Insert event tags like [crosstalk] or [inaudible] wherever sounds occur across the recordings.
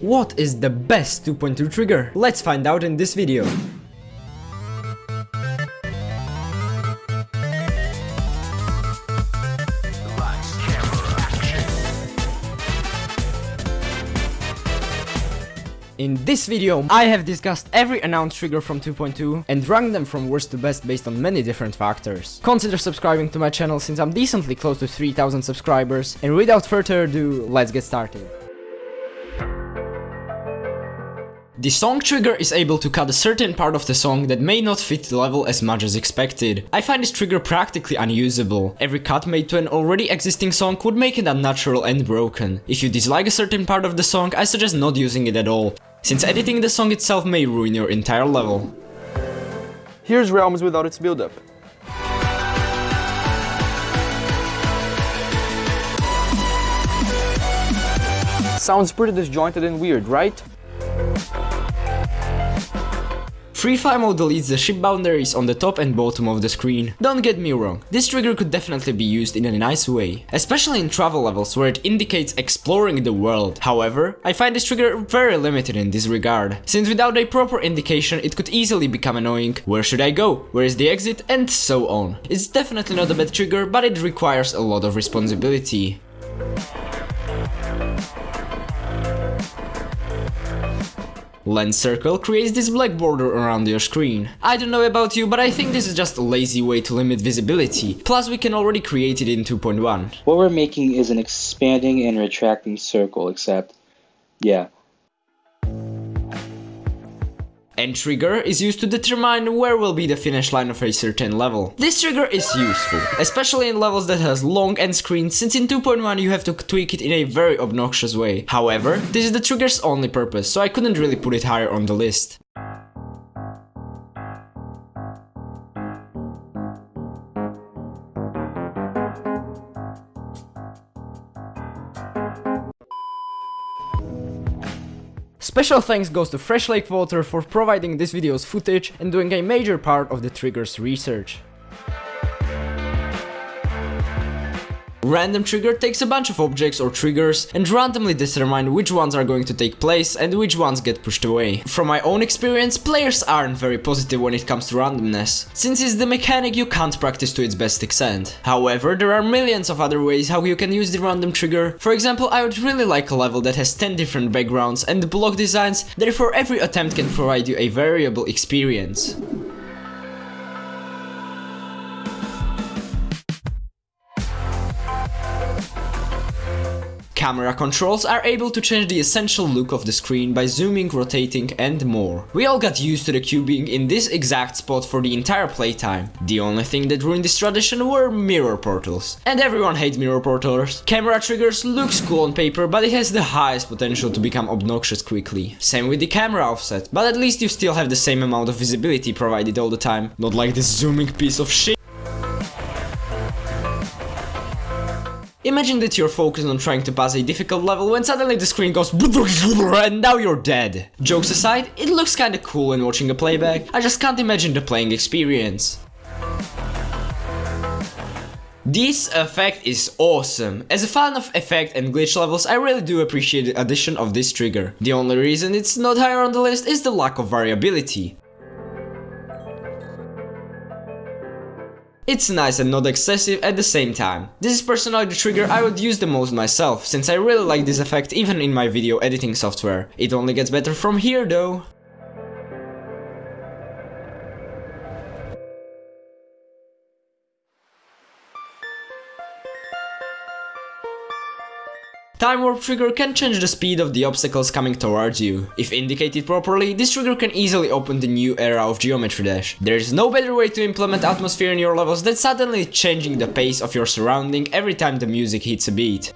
What is the best 2.2 trigger? Let's find out in this video. In this video, I have discussed every announced trigger from 2.2 and ranked them from worst to best based on many different factors. Consider subscribing to my channel since I'm decently close to 3000 subscribers and without further ado, let's get started. The song trigger is able to cut a certain part of the song that may not fit the level as much as expected. I find this trigger practically unusable. Every cut made to an already existing song would make it unnatural and broken. If you dislike a certain part of the song, I suggest not using it at all, since editing the song itself may ruin your entire level. Here's Realms without its build-up. Sounds pretty disjointed and weird, right? Free Fire mode deletes the ship boundaries on the top and bottom of the screen. Don't get me wrong, this trigger could definitely be used in a nice way, especially in travel levels where it indicates exploring the world. However, I find this trigger very limited in this regard, since without a proper indication it could easily become annoying, where should I go, where is the exit, and so on. It's definitely not a bad trigger, but it requires a lot of responsibility. Lens circle creates this black border around your screen. I don't know about you, but I think this is just a lazy way to limit visibility. Plus we can already create it in 2.1. What we're making is an expanding and retracting circle, except, yeah, End trigger is used to determine where will be the finish line of a certain level. This trigger is useful, especially in levels that has long end screens since in 2.1 you have to tweak it in a very obnoxious way. However, this is the trigger's only purpose, so I couldn't really put it higher on the list. Special thanks goes to Fresh Lake Water for providing this video's footage and doing a major part of the trigger's research. Random trigger takes a bunch of objects or triggers and randomly determine which ones are going to take place and which ones get pushed away. From my own experience, players aren't very positive when it comes to randomness, since it's the mechanic you can't practice to its best extent. However, there are millions of other ways how you can use the random trigger. For example, I would really like a level that has 10 different backgrounds and block designs, therefore every attempt can provide you a variable experience. Camera controls are able to change the essential look of the screen by zooming, rotating and more. We all got used to the cube being in this exact spot for the entire playtime. The only thing that ruined this tradition were mirror portals. And everyone hates mirror portals. Camera triggers looks cool on paper but it has the highest potential to become obnoxious quickly. Same with the camera offset, but at least you still have the same amount of visibility provided all the time. Not like this zooming piece of shit. Imagine that you're focused on trying to pass a difficult level when suddenly the screen goes [laughs] and now you're dead. Jokes aside, it looks kinda cool when watching a playback, I just can't imagine the playing experience. This effect is awesome. As a fan of effect and glitch levels, I really do appreciate the addition of this trigger. The only reason it's not higher on the list is the lack of variability. It's nice and not excessive at the same time. This is personally the trigger I would use the most myself, since I really like this effect even in my video editing software. It only gets better from here though. Time Warp trigger can change the speed of the obstacles coming towards you. If indicated properly, this trigger can easily open the new era of Geometry Dash. There is no better way to implement atmosphere in your levels than suddenly changing the pace of your surrounding every time the music hits a beat.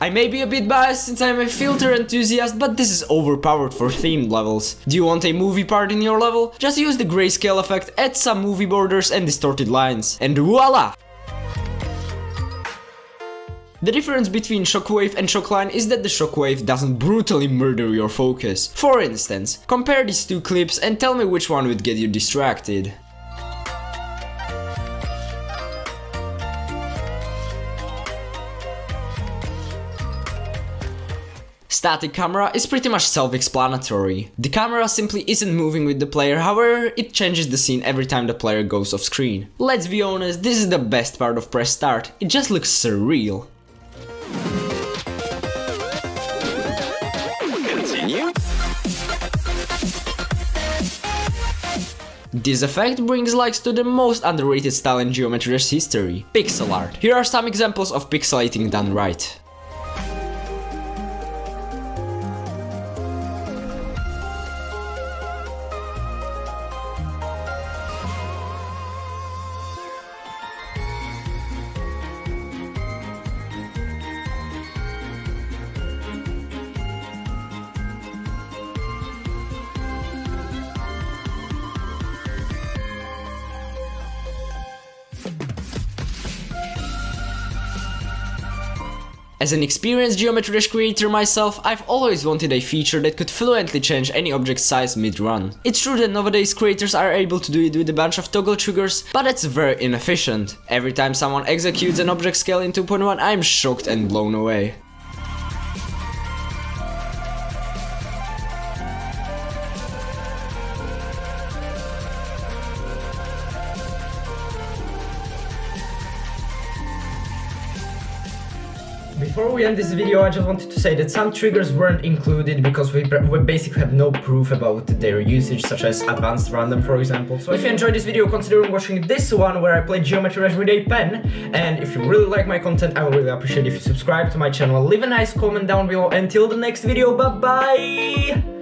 I may be a bit biased since I'm a filter enthusiast, but this is overpowered for themed levels. Do you want a movie part in your level? Just use the grayscale effect, add some movie borders and distorted lines, and voila! The difference between Shockwave and Shockline is that the Shockwave doesn't brutally murder your focus. For instance, compare these two clips and tell me which one would get you distracted. Static camera is pretty much self-explanatory. The camera simply isn't moving with the player, however, it changes the scene every time the player goes off screen. Let's be honest, this is the best part of press start, it just looks surreal. This effect brings likes to the most underrated style in Geometry Dash history, pixel art. Here are some examples of pixelating done right. As an experienced Geometry Dash creator myself, I've always wanted a feature that could fluently change any object's size mid-run. It's true that nowadays creators are able to do it with a bunch of toggle triggers, but it's very inefficient. Every time someone executes an object scale in 2.1, I'm shocked and blown away. Before we end this video, I just wanted to say that some triggers weren't included because we, we basically have no proof about their usage, such as advanced random, for example. So if you enjoyed this video, consider watching this one where I play Geometry Dash with a pen. And if you really like my content, I would really appreciate if you subscribe to my channel, leave a nice comment down below. Until the next video, bye bye!